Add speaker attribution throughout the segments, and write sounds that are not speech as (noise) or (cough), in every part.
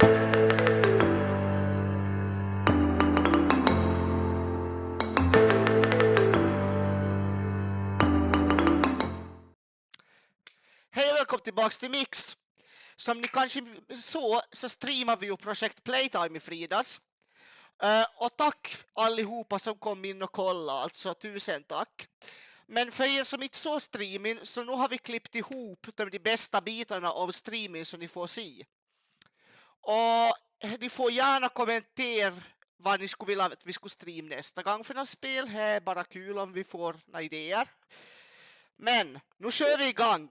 Speaker 1: Hej och välkommen tillbaks till Mix! Som ni kanske såg så streamar vi ju projekt Playtime i fredags. Eh, och tack allihopa som kom in och kollade, alltså tusen tack. Men för er som inte såg streamen, så nu har vi klippt ihop de, bästa bitarna av streamen som ni får se. Och ni får gärna kommentera vad ni skulle vilja att vi skulle streama nästa gång för något spel. Det är bara kul om vi får några idéer. Men nu kör vi igång!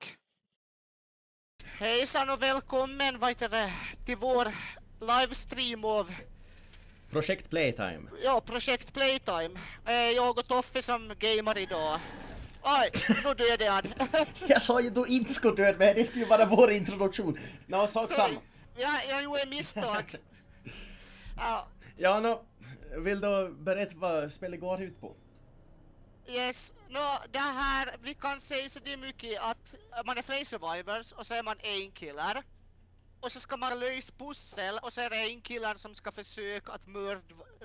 Speaker 1: Hejsan och välkommen vad heter det, till vår livestream av
Speaker 2: Projekt Playtime.
Speaker 1: ja, projekt Playtime. Eh, jag och Toffe som gamer idag. Aj, nu dödade han. (laughs)
Speaker 2: Jag sa ju du inte skulle döda mig, det skulle ju vara vår introduktion. Nå, sak
Speaker 1: Sorry.
Speaker 2: samma.
Speaker 1: Ja, jag gjorde misstag. (laughs) Ja,
Speaker 2: Ja, nå, vill du berätta vad spelet går ut på?
Speaker 1: yes. Nå, det här, vi kan säga så det är mycket att man är flera survivors och så är man en killer. Och så ska man lösa pussel och så är det en killer som ska försöka att mörda,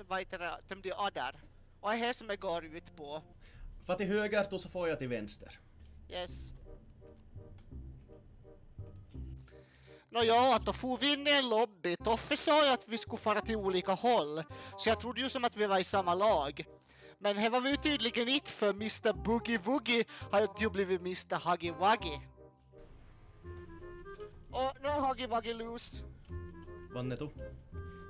Speaker 1: vad heter det, de de andra. Och det är det som det går ut på.
Speaker 2: För till höger då så får jag till vänster.
Speaker 1: Yes. Nåja, då får vi in i en lobby. Toffe sa ju att vi skulle fara till olika håll. Så jag trodde ju som att vi var i samma lag. Men det var vi ju tydligen inte för Mr Boogie Woogie har ju blivit Mr Huggy Wuggy. Och nu är Huggy Wuggy loose.
Speaker 2: Vann du?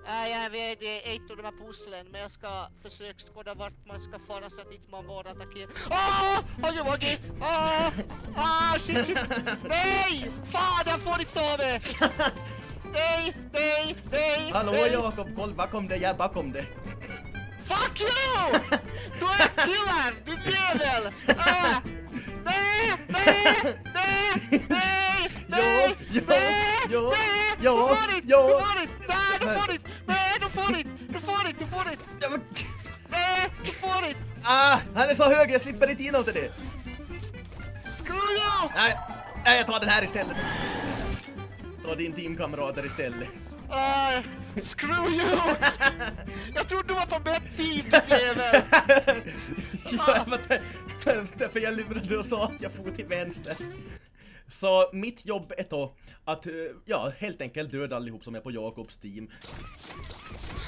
Speaker 1: Äh, jag vet det är ett av de här pusslen men jag ska försöka skåda vart man ska fara så att inte man bara attackerar. Ah! Huggy Wuggy! Ah! Ah shit shit! Nej! Fan jag får inte ta mig! Nej, nej, nej!
Speaker 2: Hallå
Speaker 1: nej.
Speaker 2: Jakob, kolla bakom dig, jag är bakom dig.
Speaker 1: Fuck you! Du är en killer, du jävel! Ah! Nej, nej, nej, nej, nej,
Speaker 2: Jo,
Speaker 1: nej,
Speaker 2: jo,
Speaker 1: nej!
Speaker 2: jo,
Speaker 1: Du får inte,
Speaker 2: jo.
Speaker 1: du får inte! Nej, du får inte! Nej, du får inte! Du får inte, du får inte! Nej, du får inte!
Speaker 2: ah, han är så hög, jag slipper inte till det.
Speaker 1: Screw you!
Speaker 2: Nej, nej, jag tar den här istället. Ta din teamkamrater istället.
Speaker 1: Ah, screw you! Jag trodde du var på mitt team, jävel! (laughs)
Speaker 2: ja, men därför jag lurade och sa att jag får till vänster. Så mitt jobb är då att, eh, ja, helt enkelt döda allihop som är på Jakobs team.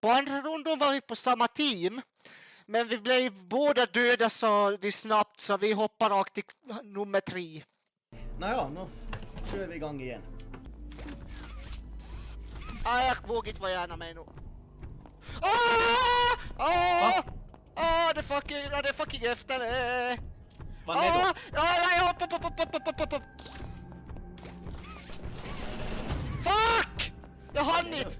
Speaker 1: På andra rundan var vi på samma team. Men vi blev båda döda så snabbt så vi hoppar rakt till nummer tre.
Speaker 2: Nåja, nu kör vi igång igen.
Speaker 1: Ah, jag vågar inte vara gärna med nu. Ah! Ah! Ah, det fucking, ah, det fucking efter mig!
Speaker 2: Vad är då?
Speaker 1: Ah, nej, hopp, hopp, hopp, hopp, hopp, hopp, hopp! Fuck! Jag hann inte!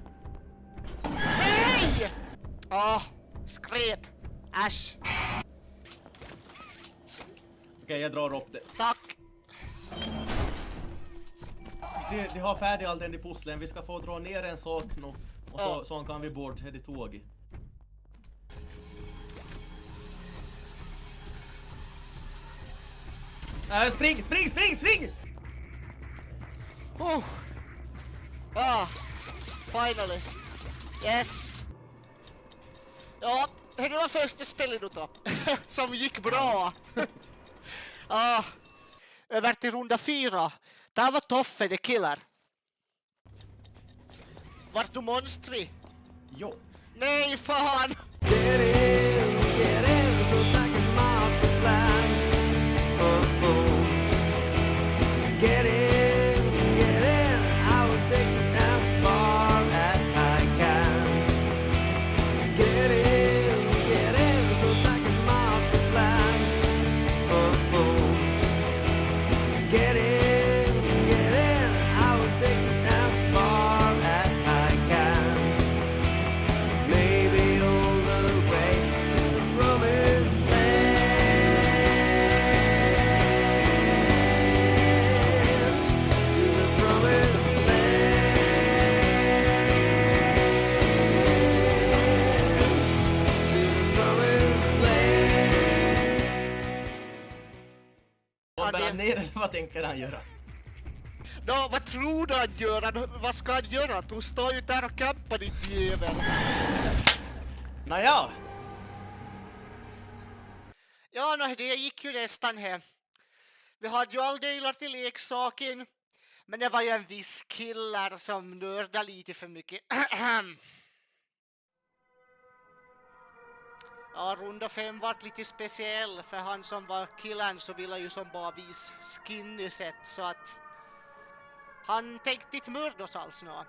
Speaker 1: Ah, skräp. Äsch.
Speaker 2: Okej, jag drar upp det.
Speaker 1: Tack.
Speaker 2: De, de har färdig all den i pusslen, vi ska få dra ner en sak nu. Och så,
Speaker 1: Ja.
Speaker 2: så kan vi bort det tåget. Äh, spring, spring, spring, spring!
Speaker 1: Oh. Ah, finally. Yes. Ja, det var första spelet då. Som gick bra. ah, (laughs) över till runda fyra. Där var Toffe the killer. Vart du monstrig?
Speaker 2: Jo.
Speaker 1: Nej, fan!
Speaker 2: Vad tänker han göra?
Speaker 1: Nå, vad tror du han gör? Vad ska han göra? Du står ju där och campar ditt jävel.
Speaker 2: Nåja,
Speaker 1: Ja, no, det gick ju nästan hem. Vi hade ju all delar till leksaken. Men det var ju en viss killar som nördade lite för mycket. (clears throat) Ja, runda fem vart lite speciell för han som var killen så ville ju som bara visa skinnyset så att han tänkte inte mörda oss alls nå.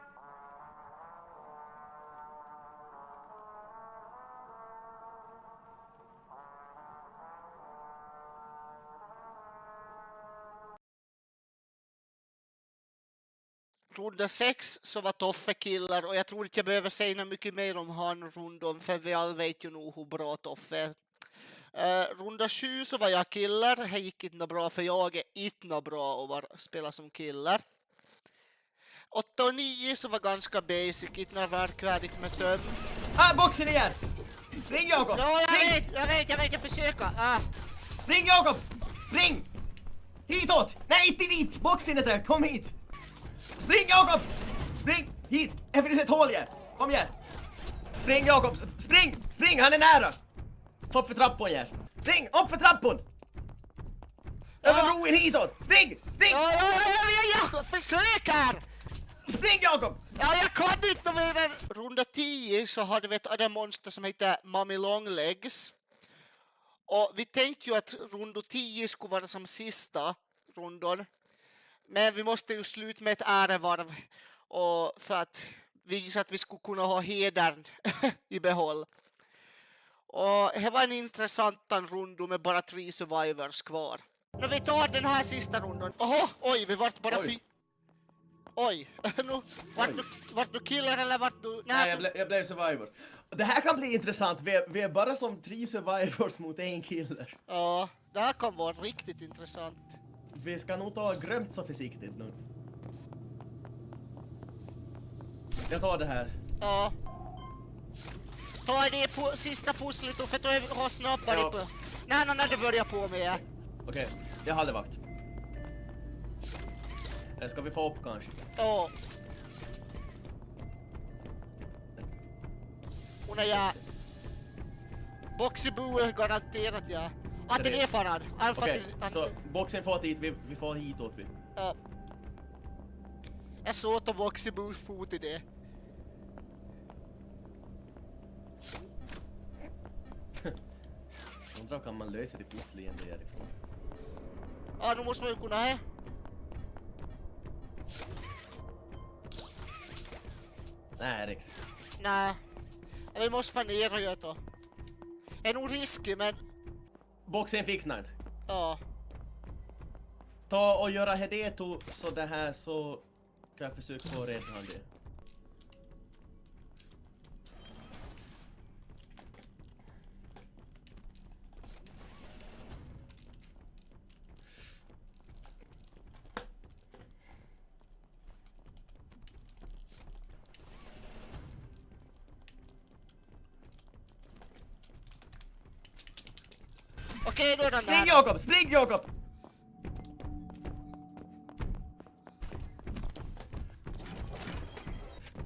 Speaker 1: Runda sex så var Toffe killer och jag tror inte jag behöver säga något mycket mer om han rundom för vi alla vet ju nog hur bra Toffe är. Uh, runda sju så var jag killer, det gick inte bra för jag är inte bra att spela som killer. Åtta och nio så var ganska basic, inte något verkvärdigt med töm.
Speaker 2: ah, boxen igen! Spring Jakob!
Speaker 1: Ja, jag
Speaker 2: Spring!
Speaker 1: vet, jag vet, jag vet, jag försöker. Ah.
Speaker 2: Spring Jakob! Spring! Hitåt! Nej, inte dit! Boxen är där, kom hit! Spring Jakob! Spring hit! Här finns ett hål igen! Kom igen! Spring Jakob! Spring! Spring, han är nära! Upp för trappan igen! Spring! Upp för trappan! Över broen hitåt! Spring! Spring!
Speaker 1: Ja, ja, jag försöker!
Speaker 2: Spring Jakob!
Speaker 1: Ja, jag kan inte mer än runda 10 så hade vi ett annat monster som heter Mummy Longlegs. Och vi tänkte ju att runda 10 skulle vara som sista rundon. Men vi måste ju sluta med ett ärevarv och för att visa att vi skulle kunna ha hedern (laughs) i behåll. Och det var en intressant runda med bara tre survivors kvar. Nu vi tar den här sista rundan. Oho, oj, vi vart bara fy... Oj, (laughs) nu, vart, du, vart du killer eller vart du...
Speaker 2: Nej, jag, ble, jag blev survivor. Det här kan bli intressant, vi är, vi är bara som tre survivors mot en killer.
Speaker 1: Ja, det här kan vara riktigt intressant.
Speaker 2: Vi ska nog ta grömt så försiktigt nu. Jag tar det här.
Speaker 1: Ja. Ta det på sista pusslet då, för att du har snabbare
Speaker 2: Ja.
Speaker 1: på... Nej, nej, nej, det börjar på med.
Speaker 2: Okej, jag hade vakt. Eller ska vi få upp kanske?
Speaker 1: Ja. Hon är ja. Boxyboo är garanterat ja. Att det är. Alfa
Speaker 2: Okej, så boxen får dit, vi, vi får hitåt vi.
Speaker 1: Ja. Jag såg att Boxyboos fot i det.
Speaker 2: Undrar kan man lösa det pusslet därifrån?
Speaker 1: Ja, nu måste man ju kunna här.
Speaker 2: Nej, Rex.
Speaker 1: Nej. Vi måste fan ner och göra det. Det är nog risky men...
Speaker 2: Boxen den.
Speaker 1: Ja.
Speaker 2: Ta och göra Hedeto så det här så kan jag försöka få rädda han det. Jakob! Spring Jakob!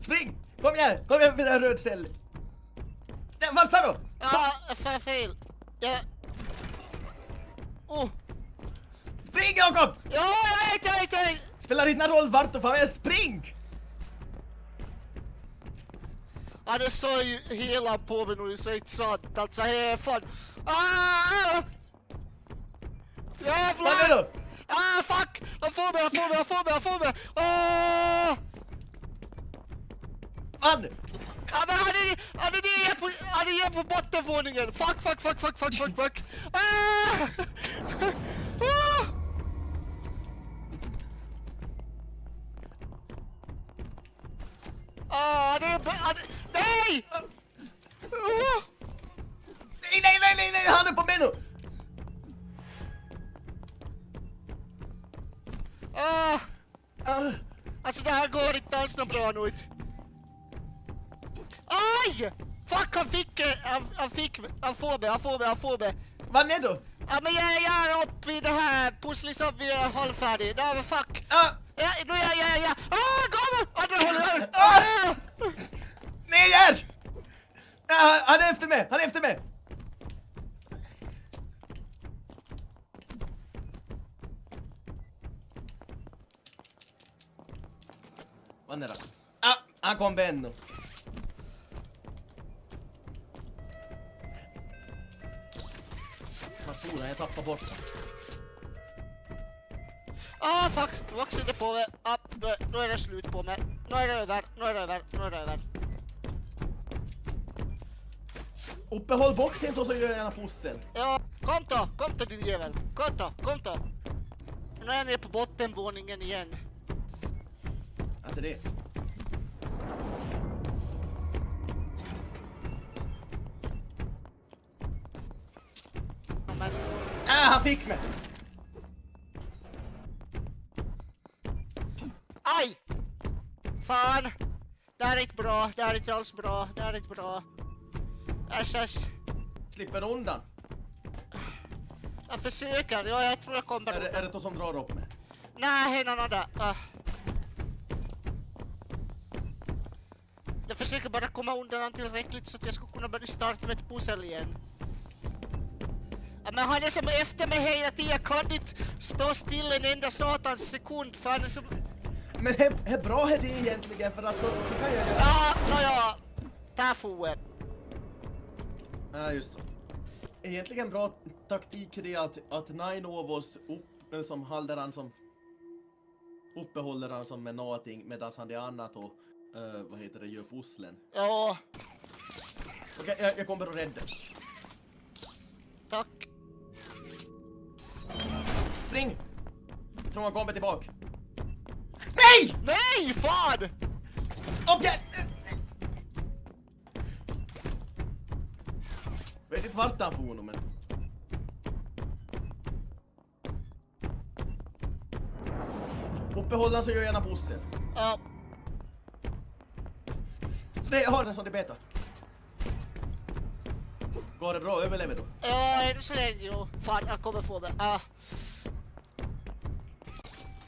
Speaker 2: Spring! Kom igen! Kom igen med den röd ställ! Sa du?
Speaker 1: Ja, jag får fel. Ja. Oh.
Speaker 2: Spring Jakob!
Speaker 1: Ja, jag vet, jag vet, jag vet.
Speaker 2: Spelar inte roll vart du med, spring!
Speaker 1: Ja, det sa ju hela på mig nu så det är inte sant. Alltså, det är fan... Ah!
Speaker 2: Vad är
Speaker 1: Jävlar!
Speaker 2: du?
Speaker 1: Ah, fuck! Han får mig, han får mig, han får mig, han får mig! Ah!
Speaker 2: Man!
Speaker 1: Ja, men han är, han är nere på, han är nere på bottenvåningen! Fuck, fuck, fuck, fuck, fuck, fuck, fuck! Ah! Något bra nu. Aj! Fuck, han fick, eh, han, han fick, han får mig, han får mig, han får mig.
Speaker 2: Vad är du?
Speaker 1: Ja men jag, jag är uppe vid det här pusslet som vi är halvfärdig. Nej men fuck.
Speaker 2: Ah,
Speaker 1: Ja, nu är jag, jag, jag. Ah, kom! Andra hållet!
Speaker 2: Ah!
Speaker 1: Ah!
Speaker 2: ner! Ah, han är efter mig, han är efter mig! Vad är det? Ah, han kom Benno. Vad stod han? Jag tappade bort honom.
Speaker 1: Ah fuck, vuxen är på mig. Ah, nu, nu är det slut på mig. Nu är det över, nu är det över, nu är det över.
Speaker 2: Uppehåll boxen så gör jag gärna pussel.
Speaker 1: Ja, kom då, kom då din jävel. Kom då, kom då. Nu är ni på bottenvåningen igen.
Speaker 2: Alltså det.
Speaker 1: Men,
Speaker 2: Ah, han fick mig!
Speaker 1: aj! Fan! Det här är inte bra, det här är inte alls bra, det här är inte bra. Äsch, äsch.
Speaker 2: Slipper du undan?
Speaker 1: Jag försöker, ja jag tror jag kommer
Speaker 2: Är det, är det då som drar upp mig?
Speaker 1: Nej, någon annan. Ah. Jag försöker bara komma undan han tillräckligt så att jag ska kunna börja starta med ett pussel igen. Ja, men han är som efter mig hela tiden, jag kan inte stå still en enda satans sekund för han är som...
Speaker 2: Men hur bra är det egentligen för att då, då kan jag göra...
Speaker 1: Ja, nåja. Där foe.
Speaker 2: Ja, just så. Egentligen bra taktik är det att, att Nine av oss upp, eh, som håller han som uppehåller han som med någonting medan han det annat och eh, vad heter det, gör pusslen.
Speaker 1: Ja,
Speaker 2: Okej, jag, jag kommer att rädda.
Speaker 1: tack.
Speaker 2: Spring! Tror han kommer tillbaka. Nej!
Speaker 1: Nej, fan!
Speaker 2: Upp igen! Vet inte vart han for nu men... Uppehåller han så gör jag gärna pussel.
Speaker 1: Ja,
Speaker 2: det, jag har den som det beta. Går det bra? Överlever du?
Speaker 1: ja, än så länge. Fan, jag kommer få mig. Ah.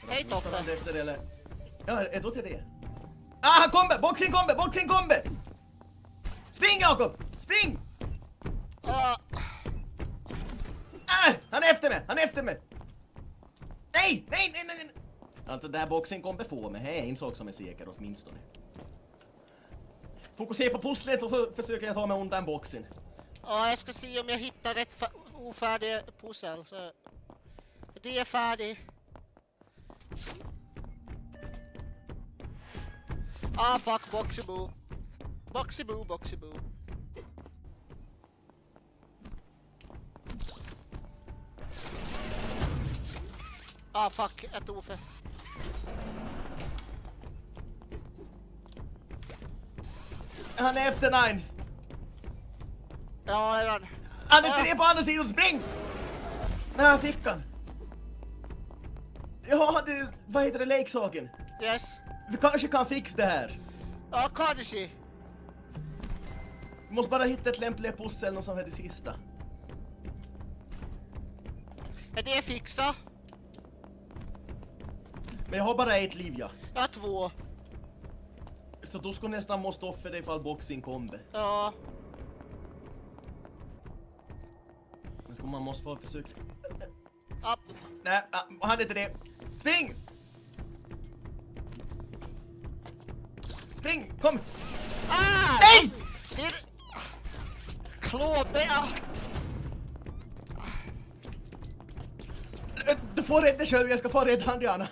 Speaker 1: Hej Toffe.
Speaker 2: efter det eller? Ja, tror till det. Ah, han kommer! Boxing kommer! Boxing kommer! Spring Jakob! Spring!
Speaker 1: Ah.
Speaker 2: Ah, han är efter mig! Han är efter mig! Nej! Nej, nej, nej! nej. Alltså, där boxing kommer få mig. Det är en sak som är säker åtminstone. Fokusera på pusslet och så försöker jag ta mig undan boxen.
Speaker 1: Ja, jag ska se om jag hittar rätt ofärdiga ofärdig pussel. Så. Det är färdig. Ah fuck, boxyboo. Boxyboo, boxyboo. Ah fuck, ett ofe.
Speaker 2: Han är efter Nine!
Speaker 1: Ja, redan.
Speaker 2: Han är tre på andra sidan, spring! Nej, han fick han. Ja, du, vad heter det, leksaken?
Speaker 1: Yes.
Speaker 2: Vi kanske kan fixa det här.
Speaker 1: Ja, kanske.
Speaker 2: Vi måste bara hitta ett lämpligt pussel och som är det sista.
Speaker 1: Är det fixa?
Speaker 2: Men jag har bara ett liv, ja.
Speaker 1: Jag har två.
Speaker 2: Så då ska nästan måste offra dig ifall boxing kommer.
Speaker 1: Ja.
Speaker 2: Men ska man måste få försöka.
Speaker 1: Ja.
Speaker 2: Nej, han är inte det. Spring! Spring, kom!
Speaker 1: Ah!
Speaker 2: Nej!
Speaker 1: Klåbe...
Speaker 2: Du får rädda själv, jag ska få rädda han Diana.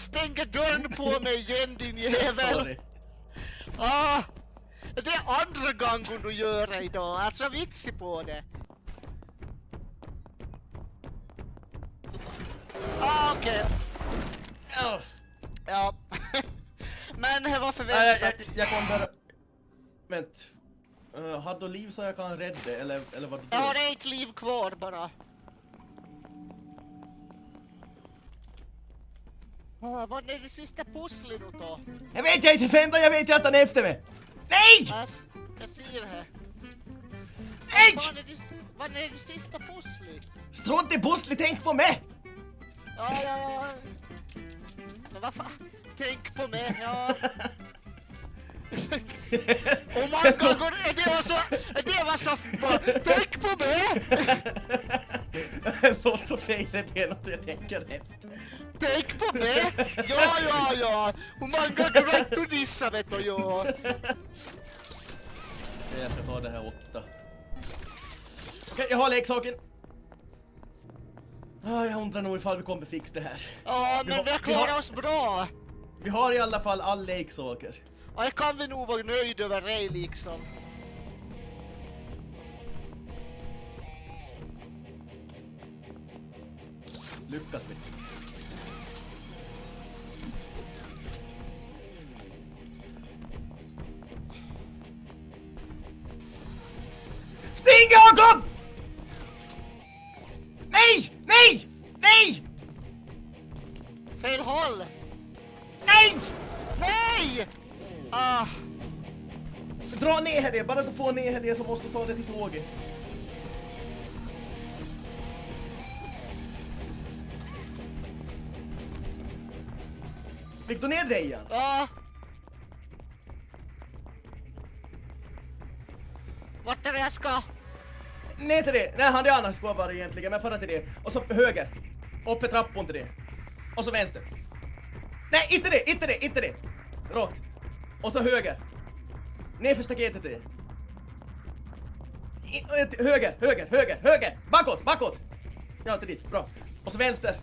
Speaker 1: Du stänger dörren på mig igen din (laughs) jävel!
Speaker 2: Sorry.
Speaker 1: Ah! Det är andra gången du gör det idag, alltså vitsig på det. Ah, okej.
Speaker 2: Ja.
Speaker 1: Ja. (laughs) Men det var
Speaker 2: Nej, jag,
Speaker 1: förväntat.
Speaker 2: jag, jag kommer... Vänt. Uh, har du liv så jag kan rädda eller, eller vad du
Speaker 1: Jag har ett liv kvar bara. Vad är det sista pusslet nu då?
Speaker 2: Jag vet jag inte, Fenda, jag vet ju att han är efter mig! Nej!
Speaker 1: S- jag ser här.
Speaker 2: Nej!
Speaker 1: Vad är det, vad är det sista pusslet?
Speaker 2: Strunt i pusslet, tänk på mig!
Speaker 1: Ja, ja, ja. Men vad fan? Tänk på mig, ja. Oh my god, är det var så... Är det var så... Tänk på mig!
Speaker 2: Låter så fel, det är något jag tänker efter.
Speaker 1: Tänk på mig! Ja, ja, ja! Många gånger vet du dissa, vet du, ja.
Speaker 2: Jag ska ta det här åtta. Okej, jag har leksaken. Ah, jag undrar nog ifall vi kommer fixa det här.
Speaker 1: Ja,
Speaker 2: Vi
Speaker 1: men
Speaker 2: har-
Speaker 1: vi har
Speaker 2: vi har-
Speaker 1: klarat oss bra.
Speaker 2: Vi har i alla fall all leksaker.
Speaker 1: Och jag kan vi nog vara nöjd över det liksom.
Speaker 2: Lyckas vi? Spring Jakob! Nej! Nej! Nej!
Speaker 1: Fel håll!
Speaker 2: Nej!
Speaker 1: Nej! Ah,
Speaker 2: Dra ner det, bara du får ner det så måste du ta det till tåget. Fick du ner igen?
Speaker 1: ja. Vart är det jag ska?
Speaker 2: Nej till det! Nej, han är annars ska vara egentligen, men förra till det. Och så höger. Upp för trappan till det. Och så vänster. Nej, inte det, inte det, inte det! Rakt. Och så höger. Ner för staketet till det. I- eh, till Höger, höger, höger, höger! Bakåt, bakåt! Ja, till dit, bra. Och så vänster.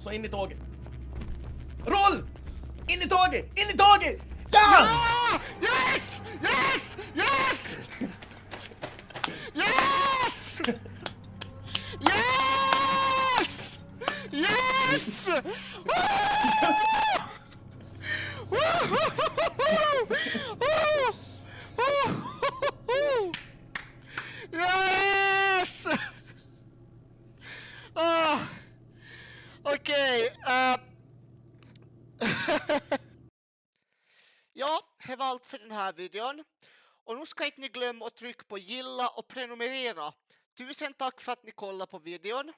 Speaker 2: Så in i tåget. Roll! In i tåget, in i tåget! Ja!
Speaker 1: Ah! Yes! Yes! Yes! Yes! Yes! Yes! Woo! Woo! För den här videon. Och nu ska inte ni glömma att trycka på gilla och prenumerera. Tusen tack för att ni kollar på videon.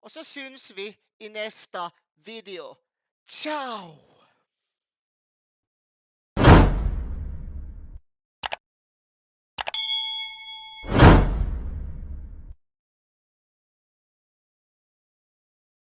Speaker 1: Och så syns vi i nästa video. Ciao!